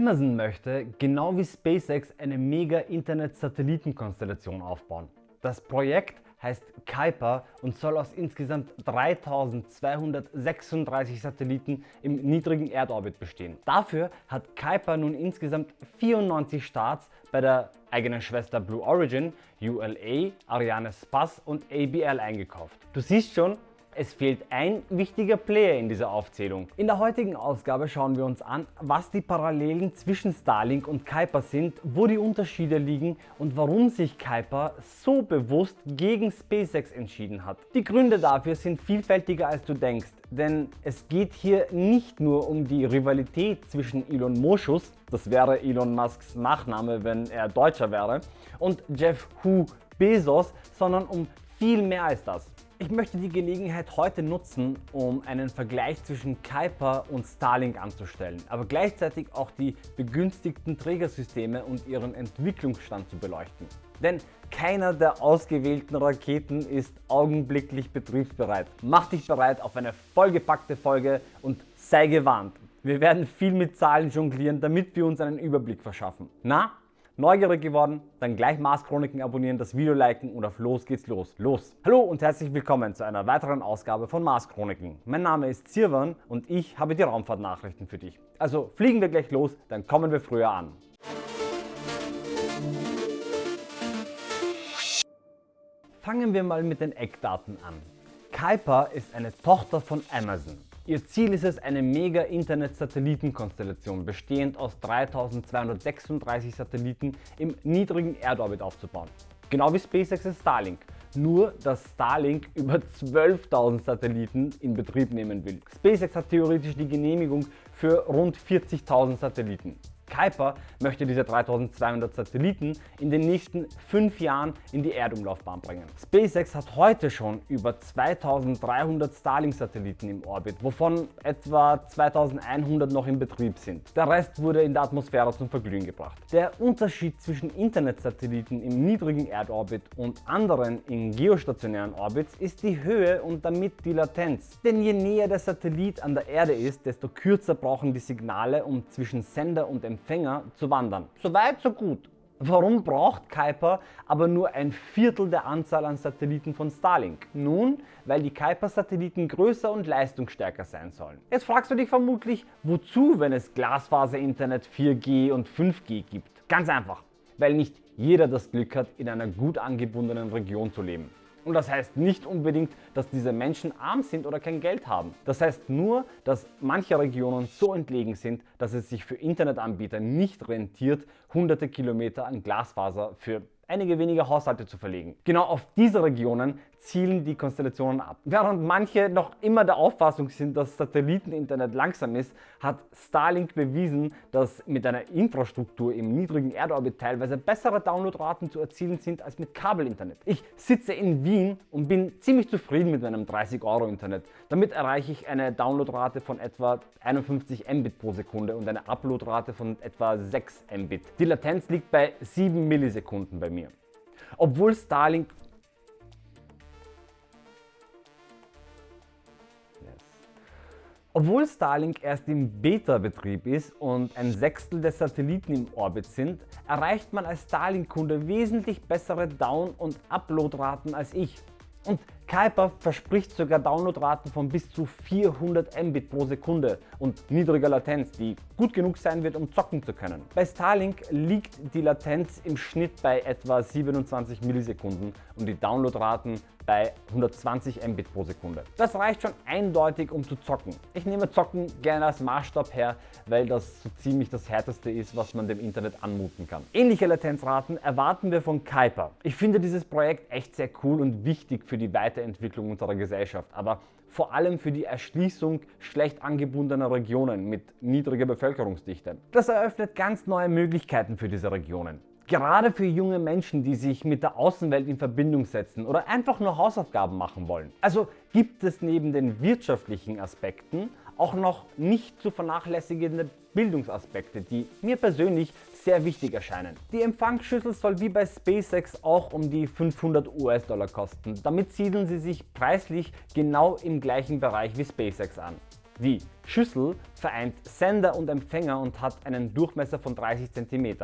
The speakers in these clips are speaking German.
Amazon möchte, genau wie SpaceX, eine Mega-Internet-Satellitenkonstellation aufbauen. Das Projekt heißt Kuiper und soll aus insgesamt 3236 Satelliten im niedrigen Erdorbit bestehen. Dafür hat Kuiper nun insgesamt 94 Starts bei der eigenen Schwester Blue Origin, ULA, Ariane Space und ABL eingekauft. Du siehst schon, es fehlt ein wichtiger Player in dieser Aufzählung. In der heutigen Ausgabe schauen wir uns an, was die Parallelen zwischen Starlink und Kuiper sind, wo die Unterschiede liegen und warum sich Kuiper so bewusst gegen SpaceX entschieden hat. Die Gründe dafür sind vielfältiger als du denkst, denn es geht hier nicht nur um die Rivalität zwischen Elon Moschus, das wäre Elon Musks Nachname, wenn er Deutscher wäre, und Jeff Hu Bezos, sondern um viel mehr als das. Ich möchte die Gelegenheit heute nutzen, um einen Vergleich zwischen Kuiper und Starlink anzustellen, aber gleichzeitig auch die begünstigten Trägersysteme und ihren Entwicklungsstand zu beleuchten. Denn keiner der ausgewählten Raketen ist augenblicklich betriebsbereit. Mach dich bereit auf eine vollgepackte Folge und sei gewarnt. Wir werden viel mit Zahlen jonglieren, damit wir uns einen Überblick verschaffen. Na, Neugierig geworden? Dann gleich Mars Chroniken abonnieren, das Video liken und auf los geht's los. Los! Hallo und herzlich willkommen zu einer weiteren Ausgabe von Mars Chroniken. Mein Name ist Sirwan und ich habe die Raumfahrtnachrichten für dich. Also fliegen wir gleich los, dann kommen wir früher an. Fangen wir mal mit den Eckdaten an. Kuiper ist eine Tochter von Amazon. Ihr Ziel ist es, eine Mega-Internet-Satellitenkonstellation bestehend aus 3236 Satelliten im niedrigen Erdorbit aufzubauen. Genau wie SpaceX Starlink. Nur, dass Starlink über 12.000 Satelliten in Betrieb nehmen will. SpaceX hat theoretisch die Genehmigung für rund 40.000 Satelliten. Kuiper möchte diese 3200 Satelliten in den nächsten 5 Jahren in die Erdumlaufbahn bringen. SpaceX hat heute schon über 2300 Starlink-Satelliten im Orbit, wovon etwa 2100 noch in Betrieb sind. Der Rest wurde in der Atmosphäre zum Verglühen gebracht. Der Unterschied zwischen Internetsatelliten im niedrigen Erdorbit und anderen in geostationären Orbits ist die Höhe und damit die Latenz. Denn je näher der Satellit an der Erde ist, desto kürzer brauchen die Signale, um zwischen Sender und Empfänger Empfänger zu wandern. So weit, so gut. Warum braucht Kuiper aber nur ein Viertel der Anzahl an Satelliten von Starlink? Nun, weil die Kuiper-Satelliten größer und leistungsstärker sein sollen. Jetzt fragst du dich vermutlich, wozu, wenn es Glasfaser-Internet 4G und 5G gibt? Ganz einfach, weil nicht jeder das Glück hat, in einer gut angebundenen Region zu leben. Und das heißt nicht unbedingt, dass diese Menschen arm sind oder kein Geld haben. Das heißt nur, dass manche Regionen so entlegen sind, dass es sich für Internetanbieter nicht rentiert, hunderte Kilometer an Glasfaser für einige wenige Haushalte zu verlegen. Genau auf diese Regionen zielen die Konstellationen ab. Während manche noch immer der Auffassung sind, dass Satelliteninternet langsam ist, hat Starlink bewiesen, dass mit einer Infrastruktur im niedrigen Erdorbit teilweise bessere Downloadraten zu erzielen sind als mit Kabelinternet. Ich sitze in Wien und bin ziemlich zufrieden mit meinem 30 Euro Internet. Damit erreiche ich eine Downloadrate von etwa 51 Mbit pro Sekunde und eine Uploadrate von etwa 6 Mbit. Die Latenz liegt bei 7 Millisekunden bei mir. Obwohl Starlink Obwohl Starlink erst im Beta-Betrieb ist und ein Sechstel der Satelliten im Orbit sind, erreicht man als Starlink-Kunde wesentlich bessere Down- und Uploadraten als ich. Und Kuiper verspricht sogar Downloadraten von bis zu 400 Mbit pro Sekunde und niedriger Latenz, die gut genug sein wird, um zocken zu können. Bei Starlink liegt die Latenz im Schnitt bei etwa 27 Millisekunden und die Downloadraten bei 120 Mbit pro Sekunde. Das reicht schon eindeutig, um zu zocken. Ich nehme Zocken gerne als Maßstab her, weil das so ziemlich das härteste ist, was man dem Internet anmuten kann. Ähnliche Latenzraten erwarten wir von Kuiper. Ich finde dieses Projekt echt sehr cool und wichtig für die Weiterentwicklung unserer Gesellschaft, aber vor allem für die Erschließung schlecht angebundener Regionen mit niedriger Bevölkerungsdichte. Das eröffnet ganz neue Möglichkeiten für diese Regionen. Gerade für junge Menschen, die sich mit der Außenwelt in Verbindung setzen oder einfach nur Hausaufgaben machen wollen. Also gibt es neben den wirtschaftlichen Aspekten auch noch nicht zu vernachlässigende Bildungsaspekte, die mir persönlich sehr wichtig erscheinen. Die Empfangsschüssel soll wie bei SpaceX auch um die 500 US-Dollar kosten. Damit siedeln sie sich preislich genau im gleichen Bereich wie SpaceX an. Die Schüssel vereint Sender und Empfänger und hat einen Durchmesser von 30 cm.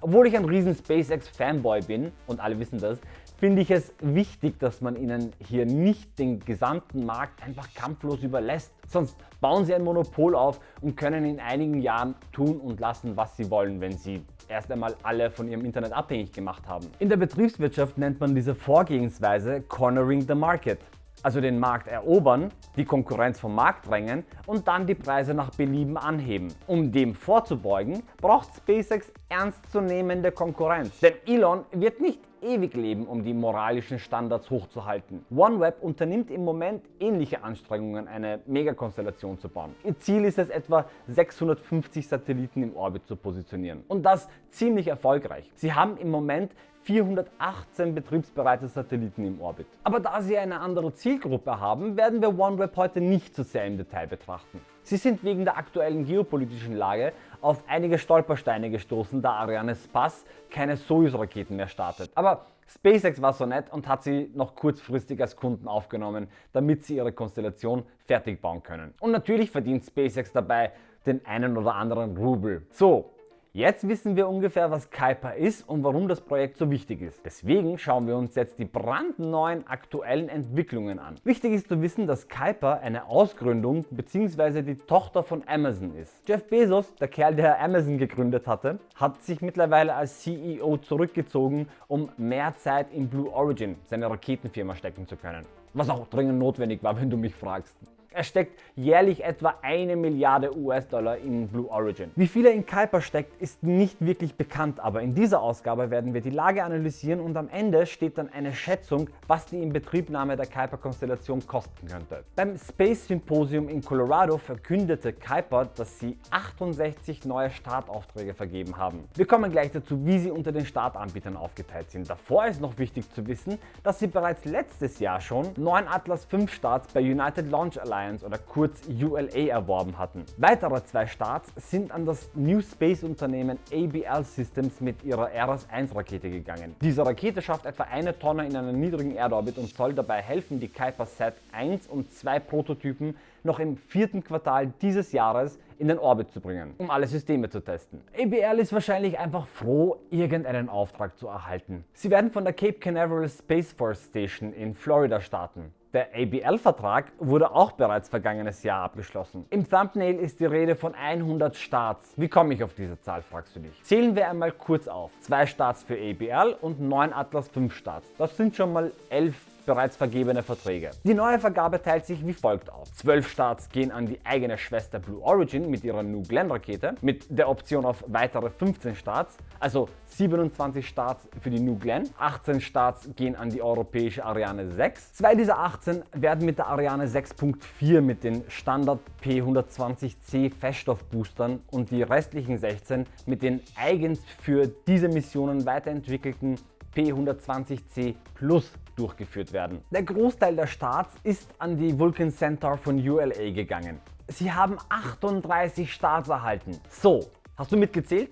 Obwohl ich ein riesen SpaceX Fanboy bin, und alle wissen das, finde ich es wichtig, dass man ihnen hier nicht den gesamten Markt einfach kampflos überlässt. Sonst bauen sie ein Monopol auf und können in einigen Jahren tun und lassen, was sie wollen, wenn sie erst einmal alle von ihrem Internet abhängig gemacht haben. In der Betriebswirtschaft nennt man diese Vorgehensweise Cornering the Market also den Markt erobern, die Konkurrenz vom Markt drängen und dann die Preise nach Belieben anheben. Um dem vorzubeugen, braucht SpaceX ernstzunehmende Konkurrenz. Denn Elon wird nicht ewig leben, um die moralischen Standards hochzuhalten. OneWeb unternimmt im Moment ähnliche Anstrengungen, eine Megakonstellation zu bauen. Ihr Ziel ist es, etwa 650 Satelliten im Orbit zu positionieren. Und das ziemlich erfolgreich. Sie haben im Moment 418 betriebsbereite Satelliten im Orbit. Aber da sie eine andere Zielgruppe haben, werden wir OneWeb heute nicht so sehr im Detail betrachten. Sie sind wegen der aktuellen geopolitischen Lage auf einige Stolpersteine gestoßen, da Ariane Spass keine Soyuz-Raketen mehr startet. Aber SpaceX war so nett und hat sie noch kurzfristig als Kunden aufgenommen, damit sie ihre Konstellation fertig bauen können. Und natürlich verdient SpaceX dabei den einen oder anderen Rubel. So, Jetzt wissen wir ungefähr, was Kuiper ist und warum das Projekt so wichtig ist. Deswegen schauen wir uns jetzt die brandneuen aktuellen Entwicklungen an. Wichtig ist zu wissen, dass Kuiper eine Ausgründung bzw. die Tochter von Amazon ist. Jeff Bezos, der Kerl, der Amazon gegründet hatte, hat sich mittlerweile als CEO zurückgezogen, um mehr Zeit in Blue Origin, seine Raketenfirma, stecken zu können. Was auch dringend notwendig war, wenn du mich fragst. Er steckt jährlich etwa eine Milliarde US-Dollar in Blue Origin. Wie viel er in Kuiper steckt, ist nicht wirklich bekannt, aber in dieser Ausgabe werden wir die Lage analysieren und am Ende steht dann eine Schätzung, was die Inbetriebnahme der Kuiper-Konstellation kosten könnte. Beim Space Symposium in Colorado verkündete Kuiper, dass sie 68 neue Startaufträge vergeben haben. Wir kommen gleich dazu, wie sie unter den Startanbietern aufgeteilt sind. Davor ist noch wichtig zu wissen, dass sie bereits letztes Jahr schon 9 Atlas 5 Starts bei United Launch Alliance Alliance oder kurz ULA erworben hatten. Weitere zwei Starts sind an das New Space Unternehmen ABL Systems mit ihrer Eras-1 Rakete gegangen. Diese Rakete schafft etwa eine Tonne in einem niedrigen Erdorbit und soll dabei helfen, die Kuiper Sat 1 und 2 Prototypen noch im vierten Quartal dieses Jahres in den Orbit zu bringen, um alle Systeme zu testen. ABL ist wahrscheinlich einfach froh, irgendeinen Auftrag zu erhalten. Sie werden von der Cape Canaveral Space Force Station in Florida starten. Der ABL-Vertrag wurde auch bereits vergangenes Jahr abgeschlossen. Im Thumbnail ist die Rede von 100 Starts. Wie komme ich auf diese Zahl, fragst du dich. Zählen wir einmal kurz auf. Zwei Starts für ABL und 9 Atlas 5 Starts. Das sind schon mal 11 bereits vergebene Verträge. Die neue Vergabe teilt sich wie folgt auf. 12 Starts gehen an die eigene Schwester Blue Origin mit ihrer New Glenn Rakete mit der Option auf weitere 15 Starts, also 27 Starts für die New Glenn, 18 Starts gehen an die europäische Ariane 6. Zwei dieser 18 werden mit der Ariane 6.4 mit den Standard P120C Feststoffboostern und die restlichen 16 mit den eigens für diese Missionen weiterentwickelten P120C Plus durchgeführt werden. Der Großteil der Starts ist an die Vulcan Centaur von ULA gegangen. Sie haben 38 Starts erhalten. So, hast du mitgezählt?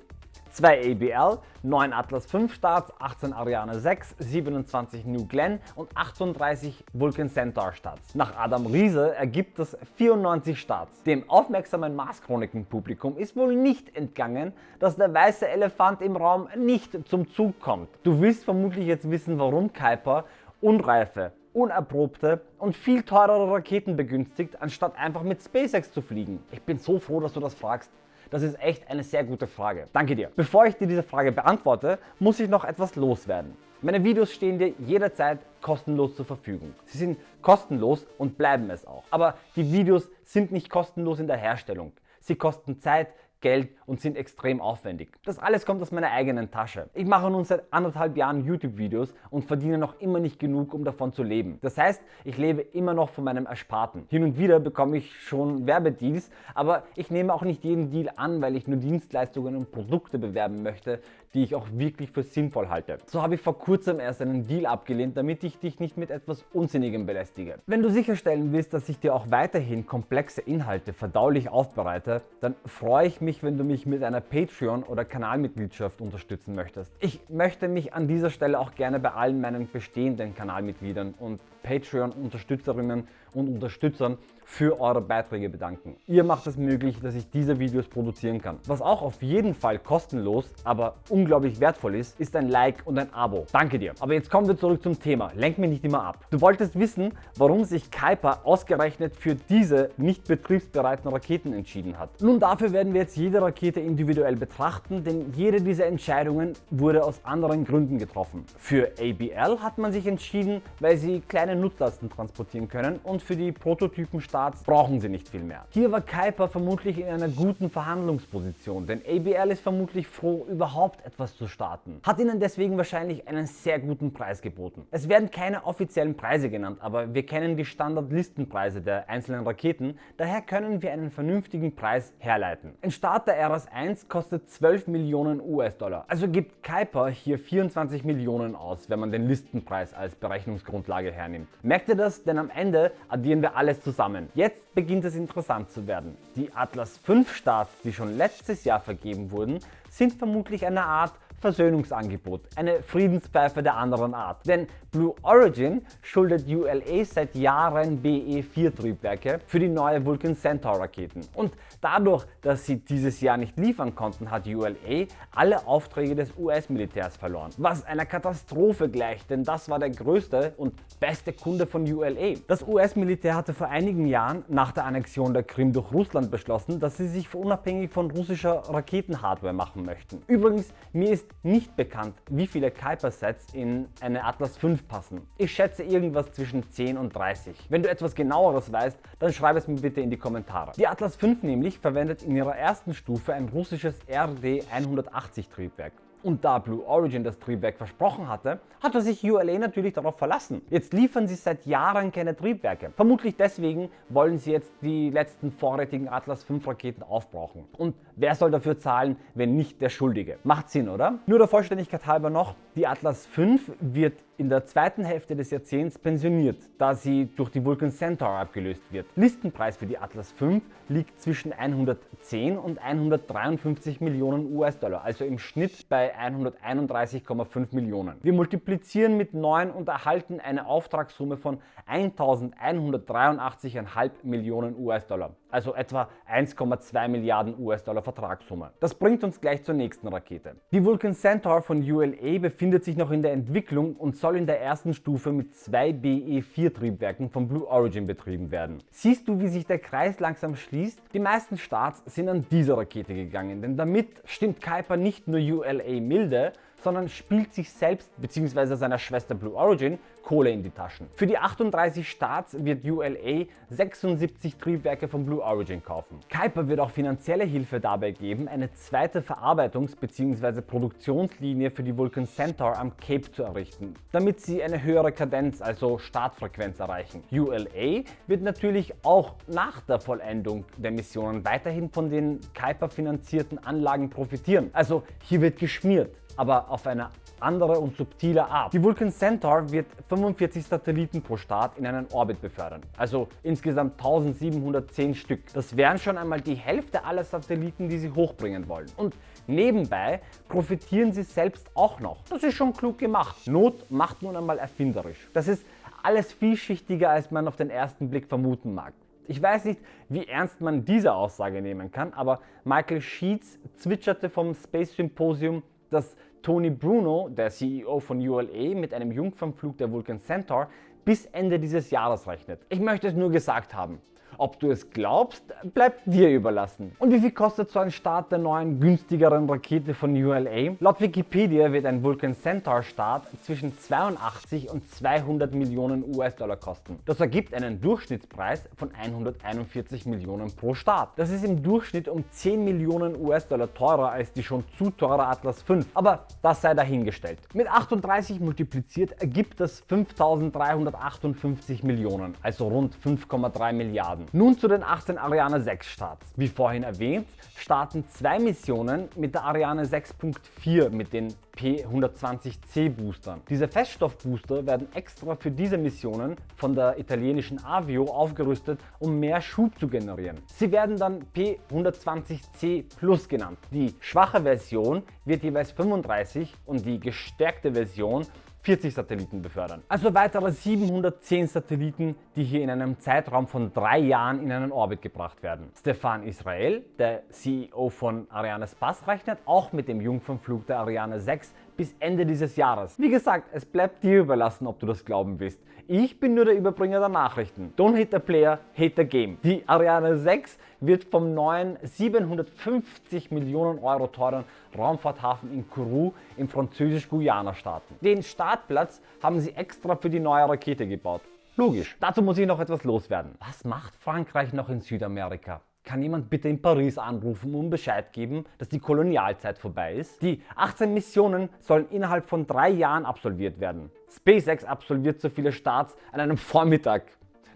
2 ABL, 9 Atlas 5 Starts, 18 Ariane 6, 27 New Glenn und 38 Vulcan Centaur Starts. Nach Adam Riese ergibt das 94 Starts. Dem aufmerksamen Mars-Chroniken-Publikum ist wohl nicht entgangen, dass der weiße Elefant im Raum nicht zum Zug kommt. Du willst vermutlich jetzt wissen, warum Kuiper unreife, unerprobte und viel teurere Raketen begünstigt, anstatt einfach mit SpaceX zu fliegen? Ich bin so froh, dass du das fragst. Das ist echt eine sehr gute Frage. Danke dir. Bevor ich dir diese Frage beantworte, muss ich noch etwas loswerden. Meine Videos stehen dir jederzeit kostenlos zur Verfügung. Sie sind kostenlos und bleiben es auch. Aber die Videos sind nicht kostenlos in der Herstellung. Sie kosten Zeit, Geld und sind extrem aufwendig. Das alles kommt aus meiner eigenen Tasche. Ich mache nun seit anderthalb Jahren YouTube-Videos und verdiene noch immer nicht genug, um davon zu leben. Das heißt, ich lebe immer noch von meinem Ersparten. Hin und wieder bekomme ich schon Werbedeals, aber ich nehme auch nicht jeden Deal an, weil ich nur Dienstleistungen und Produkte bewerben möchte, die ich auch wirklich für sinnvoll halte. So habe ich vor kurzem erst einen Deal abgelehnt, damit ich dich nicht mit etwas Unsinnigem belästige. Wenn du sicherstellen willst, dass ich dir auch weiterhin komplexe Inhalte verdaulich aufbereite, dann freue ich mich, wenn du mich mit einer Patreon- oder Kanalmitgliedschaft unterstützen möchtest. Ich möchte mich an dieser Stelle auch gerne bei allen meinen bestehenden Kanalmitgliedern und Patreon-Unterstützerinnen und Unterstützern für eure Beiträge bedanken. Ihr macht es möglich, dass ich diese Videos produzieren kann. Was auch auf jeden Fall kostenlos, aber unglaublich wertvoll ist, ist ein Like und ein Abo. Danke dir. Aber jetzt kommen wir zurück zum Thema. Lenk mich nicht immer ab. Du wolltest wissen, warum sich Kuiper ausgerechnet für diese nicht betriebsbereiten Raketen entschieden hat. Nun dafür werden wir jetzt jede Rakete individuell betrachten, denn jede dieser Entscheidungen wurde aus anderen Gründen getroffen. Für ABL hat man sich entschieden, weil sie kleine Nutzlasten transportieren können und für die Prototypenstarts brauchen sie nicht viel mehr. Hier war Kuiper vermutlich in einer guten Verhandlungsposition, denn ABL ist vermutlich froh, überhaupt etwas zu starten. Hat ihnen deswegen wahrscheinlich einen sehr guten Preis geboten. Es werden keine offiziellen Preise genannt, aber wir kennen die Standardlistenpreise der einzelnen Raketen, daher können wir einen vernünftigen Preis herleiten. Ein Start der RS 1 kostet 12 Millionen US-Dollar, also gibt Kuiper hier 24 Millionen aus, wenn man den Listenpreis als Berechnungsgrundlage hernimmt. Merkt ihr das? Denn am Ende addieren wir alles zusammen. Jetzt beginnt es interessant zu werden. Die Atlas V Starts, die schon letztes Jahr vergeben wurden, sind vermutlich eine Art Versöhnungsangebot, eine Friedenspfeife der anderen Art. Denn Blue Origin schuldet ULA seit Jahren BE-4 Triebwerke für die neue Vulcan Centaur Raketen. Und dadurch, dass sie dieses Jahr nicht liefern konnten, hat ULA alle Aufträge des US-Militärs verloren. Was einer Katastrophe gleicht, denn das war der größte und beste Kunde von ULA. Das US-Militär hatte vor einigen Jahren nach der Annexion der Krim durch Russland beschlossen, dass sie sich unabhängig von russischer Raketenhardware machen möchten. Übrigens, mir ist nicht bekannt, wie viele Kuiper-Sets in eine Atlas V passen. Ich schätze irgendwas zwischen 10 und 30. Wenn du etwas genaueres weißt, dann schreib es mir bitte in die Kommentare. Die Atlas V nämlich verwendet in ihrer ersten Stufe ein russisches RD-180 Triebwerk. Und da Blue Origin das Triebwerk versprochen hatte, hatte sich ULA natürlich darauf verlassen. Jetzt liefern sie seit Jahren keine Triebwerke. Vermutlich deswegen wollen sie jetzt die letzten vorrätigen Atlas V Raketen aufbrauchen. Und wer soll dafür zahlen, wenn nicht der Schuldige? Macht Sinn, oder? Nur der Vollständigkeit halber noch, die Atlas V wird in der zweiten Hälfte des Jahrzehnts pensioniert, da sie durch die Vulcan Centaur abgelöst wird. Listenpreis für die Atlas V liegt zwischen 110 und 153 Millionen US-Dollar, also im Schnitt bei 131,5 Millionen. Wir multiplizieren mit 9 und erhalten eine Auftragssumme von 1183,5 Millionen US-Dollar, also etwa 1,2 Milliarden US-Dollar Vertragssumme. Das bringt uns gleich zur nächsten Rakete. Die Vulcan Centaur von ULA befindet sich noch in der Entwicklung und soll in der ersten Stufe mit zwei BE4 Triebwerken von Blue Origin betrieben werden. Siehst du, wie sich der Kreis langsam schließt? Die meisten Starts sind an dieser Rakete gegangen, denn damit stimmt Kuiper nicht nur ULA milde, sondern spielt sich selbst bzw. seiner Schwester Blue Origin Kohle in die Taschen. Für die 38 Starts wird ULA 76 Triebwerke von Blue Origin kaufen. Kuiper wird auch finanzielle Hilfe dabei geben, eine zweite Verarbeitungs- bzw. Produktionslinie für die Vulcan Centaur am Cape zu errichten, damit sie eine höhere Kadenz, also Startfrequenz erreichen. ULA wird natürlich auch nach der Vollendung der Missionen weiterhin von den Kuiper finanzierten Anlagen profitieren. Also hier wird geschmiert aber auf eine andere und subtile Art. Die Vulcan Centaur wird 45 Satelliten pro Start in einen Orbit befördern, also insgesamt 1710 Stück. Das wären schon einmal die Hälfte aller Satelliten, die sie hochbringen wollen. Und nebenbei profitieren sie selbst auch noch. Das ist schon klug gemacht. Not macht nun einmal erfinderisch. Das ist alles vielschichtiger, als man auf den ersten Blick vermuten mag. Ich weiß nicht, wie ernst man diese Aussage nehmen kann, aber Michael Sheets zwitscherte vom Space Symposium, dass Tony Bruno, der CEO von ULA, mit einem Jungfernflug der Vulcan Centaur bis Ende dieses Jahres rechnet. Ich möchte es nur gesagt haben. Ob du es glaubst, bleibt dir überlassen. Und wie viel kostet so ein Start der neuen, günstigeren Rakete von ULA? Laut Wikipedia wird ein Vulcan Centaur Start zwischen 82 und 200 Millionen US-Dollar kosten. Das ergibt einen Durchschnittspreis von 141 Millionen pro Start. Das ist im Durchschnitt um 10 Millionen US-Dollar teurer als die schon zu teure Atlas V. Aber das sei dahingestellt. Mit 38 multipliziert ergibt das 5358 Millionen, also rund 5,3 Milliarden. Nun zu den 18 Ariane 6 Starts. Wie vorhin erwähnt, starten zwei Missionen mit der Ariane 6.4 mit den P120C Boostern. Diese Feststoffbooster werden extra für diese Missionen von der italienischen Avio aufgerüstet, um mehr Schub zu generieren. Sie werden dann P120C Plus genannt. Die schwache Version wird jeweils 35 und die gestärkte Version 40 Satelliten befördern. Also weitere 710 Satelliten, die hier in einem Zeitraum von drei Jahren in einen Orbit gebracht werden. Stefan Israel, der CEO von Ariane Space, rechnet auch mit dem Jungfernflug der Ariane 6 bis Ende dieses Jahres. Wie gesagt, es bleibt dir überlassen, ob du das glauben willst. Ich bin nur der Überbringer der Nachrichten. Don't hate the player, hate the game. Die Ariane 6 wird vom neuen 750 Millionen Euro teuren Raumfahrthafen in Kourou im französisch-Guyana starten. Den Startplatz haben sie extra für die neue Rakete gebaut. Logisch. Dazu muss ich noch etwas loswerden. Was macht Frankreich noch in Südamerika? Kann jemand bitte in Paris anrufen und Bescheid geben, dass die Kolonialzeit vorbei ist? Die 18 Missionen sollen innerhalb von drei Jahren absolviert werden. SpaceX absolviert so viele Starts an einem Vormittag.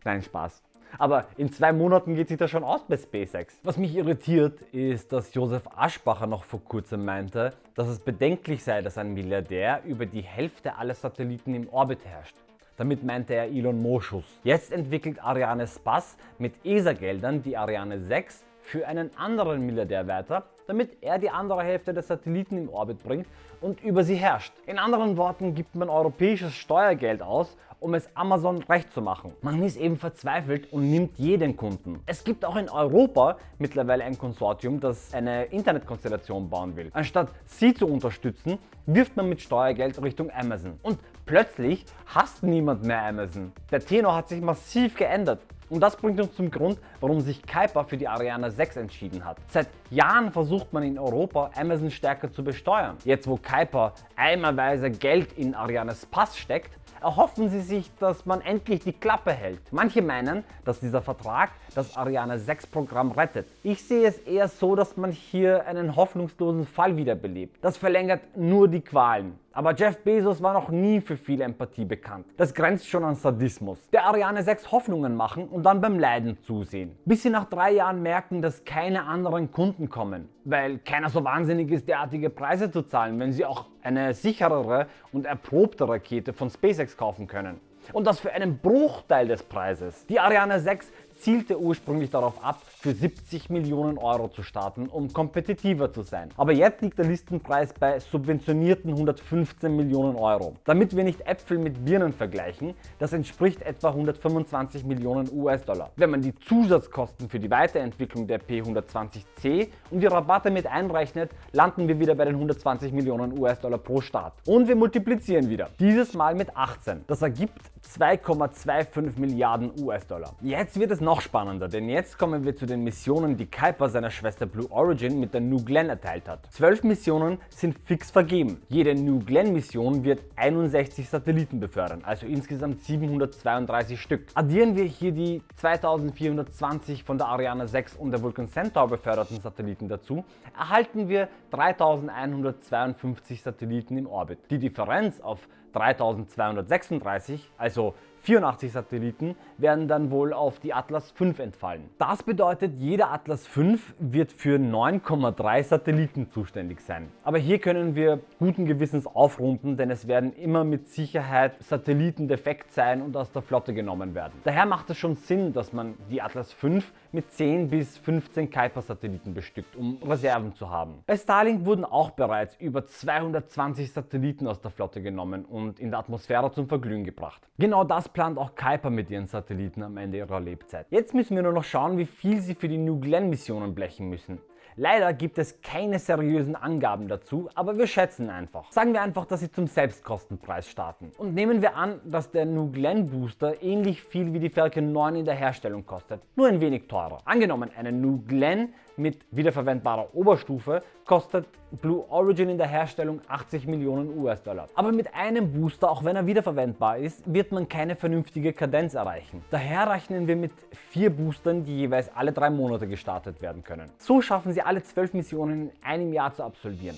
Nein, Spaß. Aber in zwei Monaten geht sich das schon aus bei SpaceX. Was mich irritiert, ist, dass Josef Aschbacher noch vor kurzem meinte, dass es bedenklich sei, dass ein Milliardär über die Hälfte aller Satelliten im Orbit herrscht. Damit meinte er Elon Moschus. Jetzt entwickelt Ariane Spass mit ESA-Geldern die Ariane 6 für einen anderen Milliardär weiter, damit er die andere Hälfte der Satelliten im Orbit bringt und über sie herrscht. In anderen Worten gibt man europäisches Steuergeld aus, um es Amazon recht zu machen. Man ist eben verzweifelt und nimmt jeden Kunden. Es gibt auch in Europa mittlerweile ein Konsortium, das eine Internetkonstellation bauen will. Anstatt sie zu unterstützen, wirft man mit Steuergeld Richtung Amazon. Und plötzlich hasst niemand mehr Amazon. Der Tenor hat sich massiv geändert. Und das bringt uns zum Grund, warum sich Kuiper für die Ariane 6 entschieden hat. Seit Jahren versucht man in Europa Amazon stärker zu besteuern. Jetzt wo Kuiper eimerweise Geld in Arianes Pass steckt, erhoffen sie sich, dass man endlich die Klappe hält. Manche meinen, dass dieser Vertrag das Ariane 6 Programm rettet. Ich sehe es eher so, dass man hier einen hoffnungslosen Fall wiederbelebt. Das verlängert nur die Qualen. Aber Jeff Bezos war noch nie für viel Empathie bekannt. Das grenzt schon an Sadismus. Der Ariane 6 Hoffnungen machen und dann beim Leiden zusehen. Bis sie nach drei Jahren merken, dass keine anderen Kunden kommen. Weil keiner so wahnsinnig ist, derartige Preise zu zahlen, wenn sie auch eine sicherere und erprobte Rakete von SpaceX kaufen können. Und das für einen Bruchteil des Preises. Die Ariane 6 zielte ursprünglich darauf ab, für 70 Millionen Euro zu starten, um kompetitiver zu sein. Aber jetzt liegt der Listenpreis bei subventionierten 115 Millionen Euro. Damit wir nicht Äpfel mit Birnen vergleichen, das entspricht etwa 125 Millionen US-Dollar. Wenn man die Zusatzkosten für die Weiterentwicklung der P120C und die Rabatte mit einrechnet, landen wir wieder bei den 120 Millionen US-Dollar pro Start. Und wir multiplizieren wieder. Dieses Mal mit 18. Das ergibt 2,25 Milliarden US-Dollar. Jetzt wird es noch spannender, denn jetzt kommen wir zu den Missionen, die Kuiper seiner Schwester Blue Origin mit der New Glenn erteilt hat. Zwölf Missionen sind fix vergeben. Jede New Glenn Mission wird 61 Satelliten befördern, also insgesamt 732 Stück. Addieren wir hier die 2420 von der Ariane 6 und der Vulcan Centaur beförderten Satelliten dazu, erhalten wir 3152 Satelliten im Orbit. Die Differenz auf 3236, also 84 Satelliten werden dann wohl auf die Atlas V entfallen. Das bedeutet, jeder Atlas V wird für 9,3 Satelliten zuständig sein. Aber hier können wir guten Gewissens aufrunden, denn es werden immer mit Sicherheit Satelliten defekt sein und aus der Flotte genommen werden. Daher macht es schon Sinn, dass man die Atlas V mit 10 bis 15 Kuiper-Satelliten bestückt, um Reserven zu haben. Bei Starlink wurden auch bereits über 220 Satelliten aus der Flotte genommen und in der Atmosphäre zum Verglühen gebracht. Genau das plant auch Kuiper mit ihren Satelliten am Ende ihrer Lebzeit. Jetzt müssen wir nur noch schauen, wie viel sie für die New Glenn Missionen blechen müssen. Leider gibt es keine seriösen Angaben dazu, aber wir schätzen einfach. Sagen wir einfach, dass sie zum Selbstkostenpreis starten. Und nehmen wir an, dass der New Glenn Booster ähnlich viel wie die Falcon 9 in der Herstellung kostet, nur ein wenig teurer. Angenommen, eine New Glenn mit wiederverwendbarer Oberstufe kostet Blue Origin in der Herstellung 80 Millionen US-Dollar. Aber mit einem Booster, auch wenn er wiederverwendbar ist, wird man keine vernünftige Kadenz erreichen. Daher rechnen wir mit vier Boostern, die jeweils alle drei Monate gestartet werden können. So schaffen sie alle zwölf Missionen in einem Jahr zu absolvieren.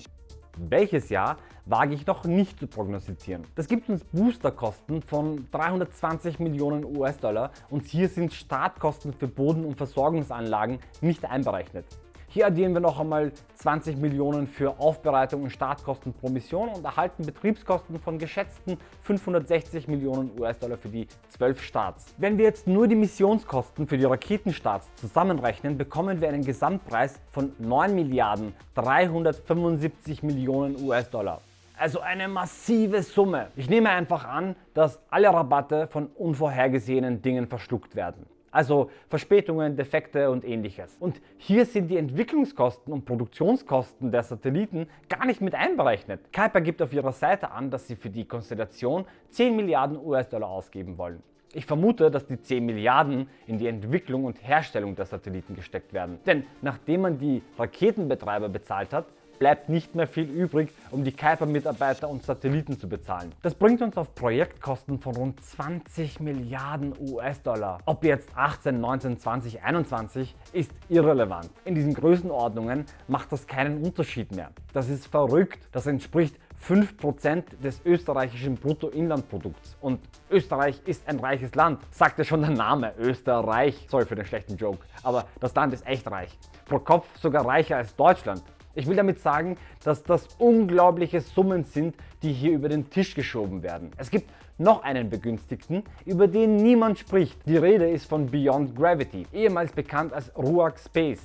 Welches Jahr wage ich noch nicht zu prognostizieren. Das gibt uns Boosterkosten von 320 Millionen US-Dollar und hier sind Startkosten für Boden- und Versorgungsanlagen nicht einberechnet. Hier addieren wir noch einmal 20 Millionen für Aufbereitung und Startkosten pro Mission und erhalten Betriebskosten von geschätzten 560 Millionen US-Dollar für die 12 Starts. Wenn wir jetzt nur die Missionskosten für die Raketenstarts zusammenrechnen, bekommen wir einen Gesamtpreis von 9 Milliarden 375 Millionen US-Dollar. Also eine massive Summe. Ich nehme einfach an, dass alle Rabatte von unvorhergesehenen Dingen verschluckt werden. Also Verspätungen, Defekte und ähnliches. Und hier sind die Entwicklungskosten und Produktionskosten der Satelliten gar nicht mit einberechnet. Kuiper gibt auf ihrer Seite an, dass sie für die Konstellation 10 Milliarden US-Dollar ausgeben wollen. Ich vermute, dass die 10 Milliarden in die Entwicklung und Herstellung der Satelliten gesteckt werden. Denn nachdem man die Raketenbetreiber bezahlt hat, bleibt nicht mehr viel übrig, um die Kuiper-Mitarbeiter und Satelliten zu bezahlen. Das bringt uns auf Projektkosten von rund 20 Milliarden US-Dollar. Ob jetzt 18, 19, 20, 21 ist irrelevant. In diesen Größenordnungen macht das keinen Unterschied mehr. Das ist verrückt. Das entspricht 5% des österreichischen Bruttoinlandprodukts. Und Österreich ist ein reiches Land, sagte schon der Name Österreich. Sorry für den schlechten Joke, aber das Land ist echt reich. Pro Kopf sogar reicher als Deutschland. Ich will damit sagen, dass das unglaubliche Summen sind, die hier über den Tisch geschoben werden. Es gibt noch einen Begünstigten, über den niemand spricht. Die Rede ist von Beyond Gravity, ehemals bekannt als Ruach Space.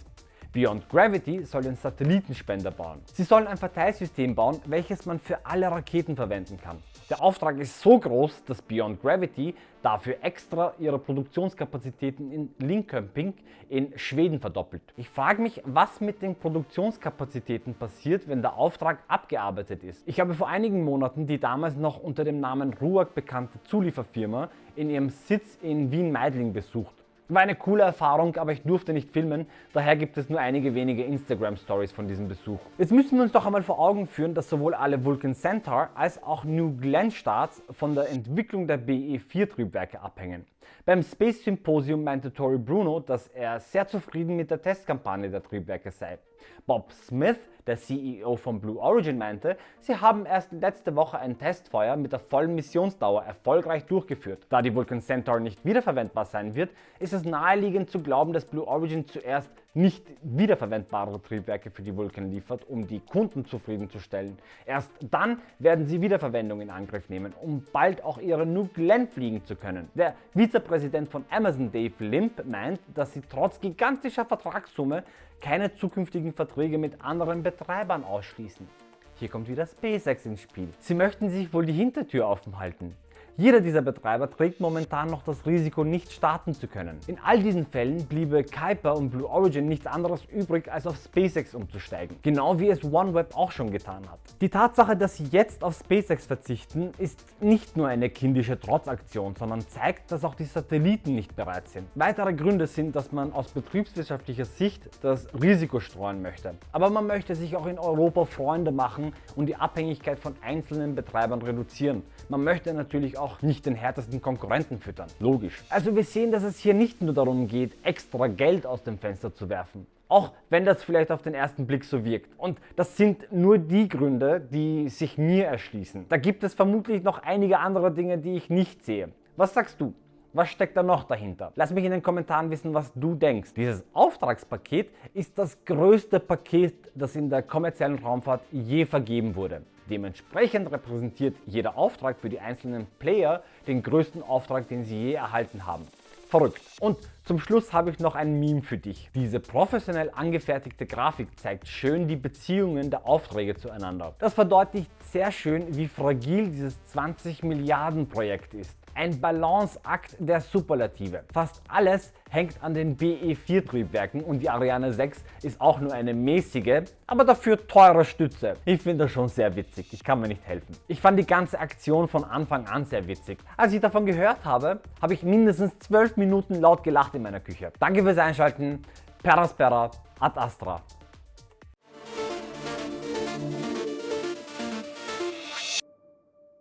Beyond Gravity soll den Satellitenspender bauen. Sie sollen ein Verteilsystem bauen, welches man für alle Raketen verwenden kann. Der Auftrag ist so groß, dass Beyond Gravity dafür extra ihre Produktionskapazitäten in Linköping in Schweden verdoppelt. Ich frage mich, was mit den Produktionskapazitäten passiert, wenn der Auftrag abgearbeitet ist. Ich habe vor einigen Monaten die damals noch unter dem Namen RUAG bekannte Zulieferfirma in ihrem Sitz in Wien-Meidling besucht. War eine coole Erfahrung, aber ich durfte nicht filmen, daher gibt es nur einige wenige Instagram Stories von diesem Besuch. Jetzt müssen wir uns doch einmal vor Augen führen, dass sowohl alle Vulcan Centaur als auch New Glenn Starts von der Entwicklung der BE-4 Triebwerke abhängen. Beim Space Symposium meinte Tory Bruno, dass er sehr zufrieden mit der Testkampagne der Triebwerke sei. Bob Smith, der CEO von Blue Origin, meinte, sie haben erst letzte Woche ein Testfeuer mit der vollen Missionsdauer erfolgreich durchgeführt. Da die Vulcan Centaur nicht wiederverwendbar sein wird, ist es naheliegend zu glauben, dass Blue Origin zuerst nicht wiederverwendbare Triebwerke für die Vulcan liefert, um die Kunden zufriedenzustellen. Erst dann werden sie Wiederverwendung in Angriff nehmen, um bald auch ihre New fliegen zu können. Der Vizepräsident von Amazon, Dave Limp, meint, dass sie trotz gigantischer Vertragssumme keine zukünftigen Verträge mit anderen Betreibern ausschließen. Hier kommt wieder SpaceX ins Spiel. Sie möchten sich wohl die Hintertür offen halten. Jeder dieser Betreiber trägt momentan noch das Risiko, nicht starten zu können. In all diesen Fällen bliebe Kuiper und Blue Origin nichts anderes übrig, als auf SpaceX umzusteigen. Genau wie es OneWeb auch schon getan hat. Die Tatsache, dass sie jetzt auf SpaceX verzichten, ist nicht nur eine kindische Trotzaktion, sondern zeigt, dass auch die Satelliten nicht bereit sind. Weitere Gründe sind, dass man aus betriebswirtschaftlicher Sicht das Risiko streuen möchte. Aber man möchte sich auch in Europa Freunde machen und die Abhängigkeit von einzelnen Betreibern reduzieren. Man möchte natürlich auch auch nicht den härtesten Konkurrenten füttern. Logisch. Also wir sehen, dass es hier nicht nur darum geht, extra Geld aus dem Fenster zu werfen. Auch wenn das vielleicht auf den ersten Blick so wirkt. Und das sind nur die Gründe, die sich mir erschließen. Da gibt es vermutlich noch einige andere Dinge, die ich nicht sehe. Was sagst du? Was steckt da noch dahinter? Lass mich in den Kommentaren wissen, was du denkst. Dieses Auftragspaket ist das größte Paket, das in der kommerziellen Raumfahrt je vergeben wurde. Dementsprechend repräsentiert jeder Auftrag für die einzelnen Player den größten Auftrag, den sie je erhalten haben. Verrückt. Und zum Schluss habe ich noch ein Meme für dich. Diese professionell angefertigte Grafik zeigt schön die Beziehungen der Aufträge zueinander. Das verdeutlicht sehr schön, wie fragil dieses 20 Milliarden Projekt ist. Ein Balanceakt der Superlative. Fast alles hängt an den BE4 Triebwerken und die Ariane 6 ist auch nur eine mäßige, aber dafür teure Stütze. Ich finde das schon sehr witzig, ich kann mir nicht helfen. Ich fand die ganze Aktion von Anfang an sehr witzig. Als ich davon gehört habe, habe ich mindestens 12 Minuten laut gelacht in meiner Küche. Danke fürs Einschalten, Peraspera, ad Astra.